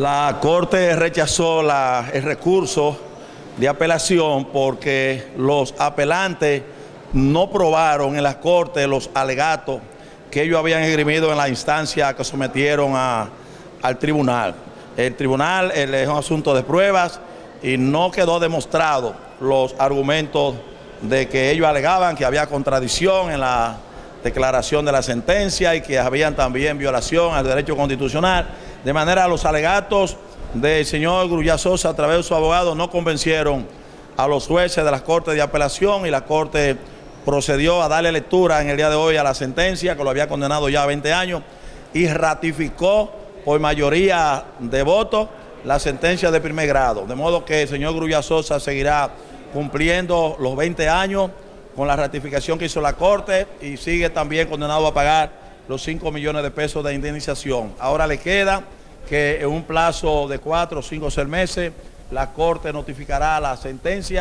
La Corte rechazó el recurso de apelación porque los apelantes no probaron en la Corte los alegatos que ellos habían esgrimido en la instancia que sometieron al tribunal. El tribunal es un asunto de pruebas y no quedó demostrado los argumentos de que ellos alegaban que había contradicción en la declaración de la sentencia y que habían también violación al derecho constitucional. De manera, los alegatos del señor Grulla Sosa a través de su abogado no convencieron a los jueces de las Cortes de Apelación y la Corte procedió a darle lectura en el día de hoy a la sentencia que lo había condenado ya a 20 años y ratificó por mayoría de votos la sentencia de primer grado. De modo que el señor Grulla Sosa seguirá cumpliendo los 20 años con la ratificación que hizo la Corte y sigue también condenado a pagar los 5 millones de pesos de indemnización. Ahora le queda que en un plazo de 4 o 5 o 6 meses la Corte notificará la sentencia.